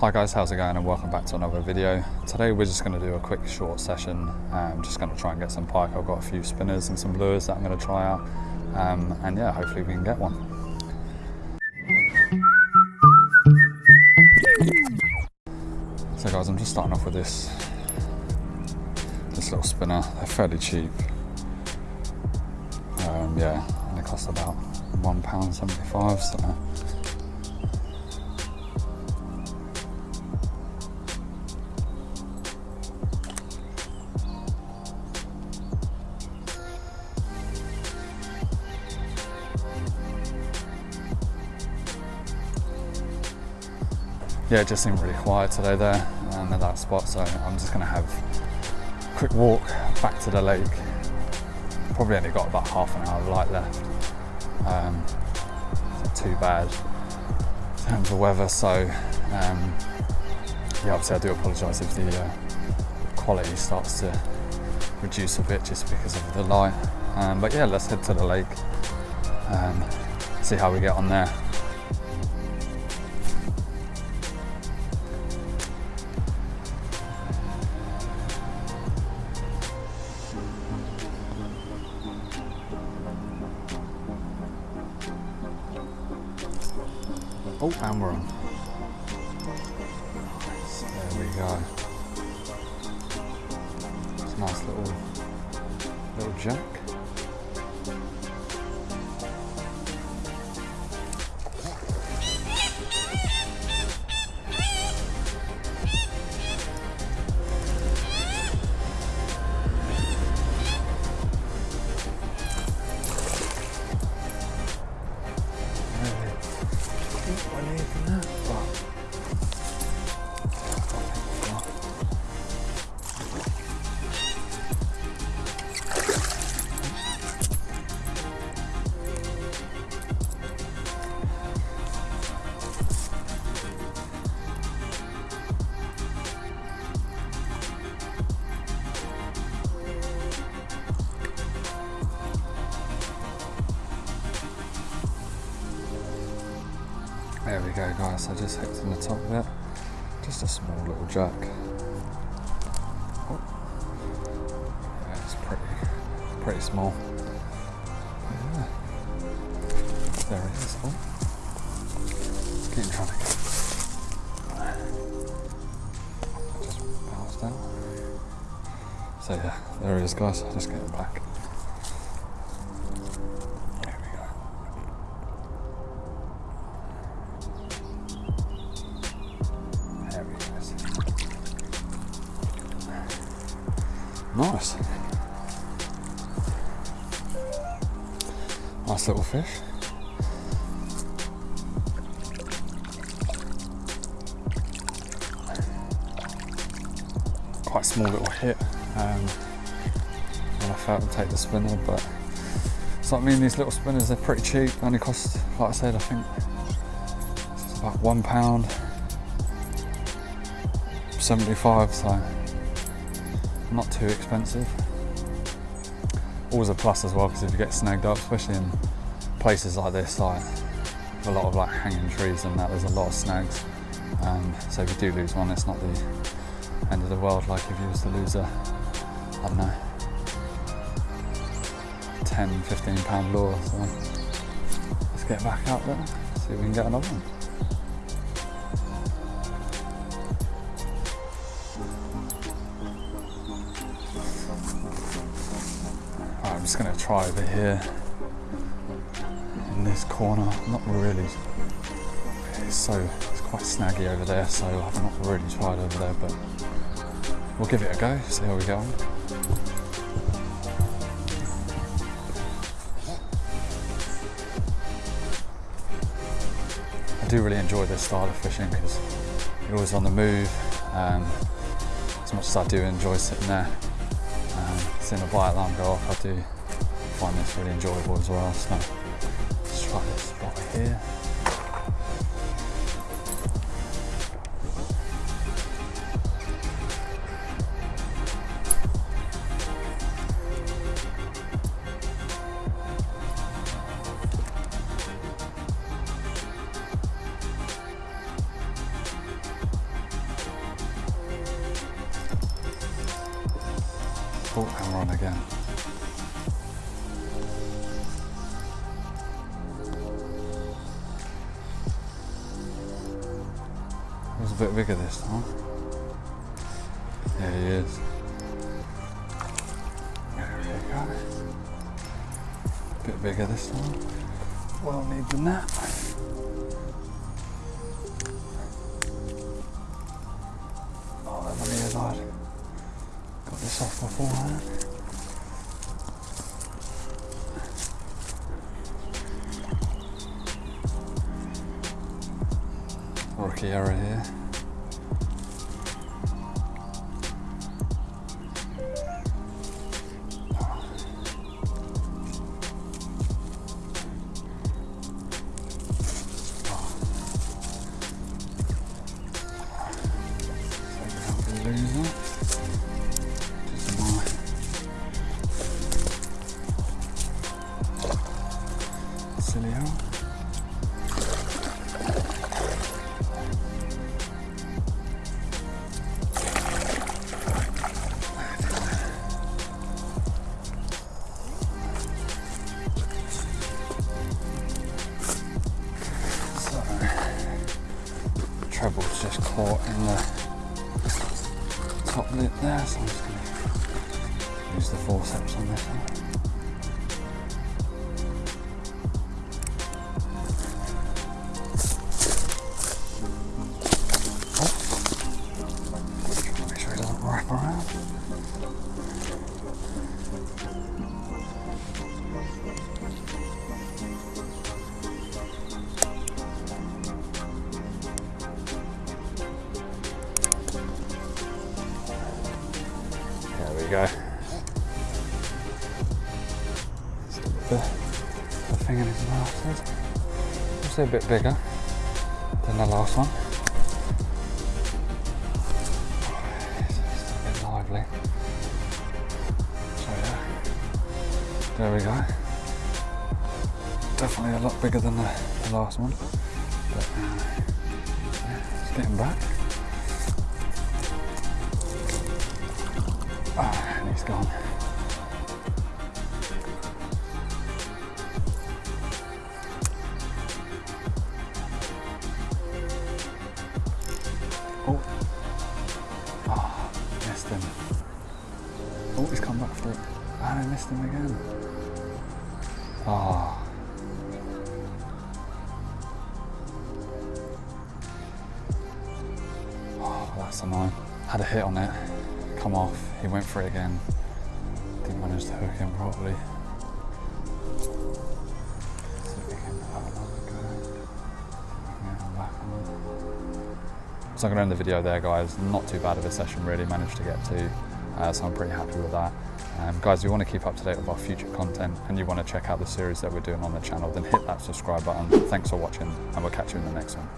Hi guys, how's it going and welcome back to another video. Today we're just going to do a quick short session. I'm just going to try and get some pike. I've got a few spinners and some lures that I'm going to try out. Um, and yeah, hopefully we can get one. So guys, I'm just starting off with this this little spinner. They're fairly cheap. Um, yeah, and they cost about one pound seventy-five. So yeah, it just seemed really quiet today there and at that spot. So I'm just going to have a quick walk back to the lake. Probably only got about half an hour of light left. Um, not too bad in terms of weather. So um, yeah, obviously I do apologise if the uh, quality starts to reduce a bit just because of the light. Um, but yeah, let's head to the lake. Um, see how we get on there. Oh, and we're on. There we go. It's a nice little little jack. There we go guys, I just hooked in the top of it. Just a small little jack. Oh. Yeah, it's pretty, pretty small. Yeah. There it is. Oh. Keep trying to. Just bounced out. So yeah, there it is guys, just getting back. Nice. Nice little fish. Quite small little hit. Um, and I felt to take the spinner, but me and these little spinners, they're pretty cheap. They only cost, like I said, I think it's about one pound, 75, so not too expensive. Always a plus as well because if you get snagged up, especially in places like this, like a lot of like hanging trees and that, there's a lot of snags. Um, so if you do lose one, it's not the end of the world like if you was to lose a, I don't know, 10, 15 pound lure. So let's get back out there, see if we can get another one. Just going to try over here in this corner. Not really. It's so it's quite snaggy over there, so I've not really tried over there, but we'll give it a go. See how we go on. I do really enjoy this style of fishing because you're always on the move. Um, as much as I do enjoy sitting there, um, seeing a bite alarm go off, I do find this really enjoyable as well. So let's try this spot here. Oh, and we're again. Bigger this time. Yeah, he is. There we go. Bit bigger this time. Well need the nap. Oh, that money is hard. Got this off beforehand. Rookie error here. Hole. So, treble's just caught in the top lip there, so I'm just going to use the forceps on this one. Go. The, the thing in his mouth. so it's a bit bigger than the last one. It's a bit lively. So yeah, there we go. Definitely a lot bigger than the, the last one. But uh, yeah, it's getting back. Ah, and he's gone. Oh. Ah, missed him. Oh, he's come back for it. And I missed him again. Ah. Oh, that's annoying. Had a hit on it, come off, he went for it again. Didn't manage to hook him properly. So I'm going to end the video there, guys. Not too bad of a session, really. Managed to get to, uh, so I'm pretty happy with that. Um, guys, if you want to keep up to date with our future content and you want to check out the series that we're doing on the channel, then hit that subscribe button. Thanks for watching, and we'll catch you in the next one.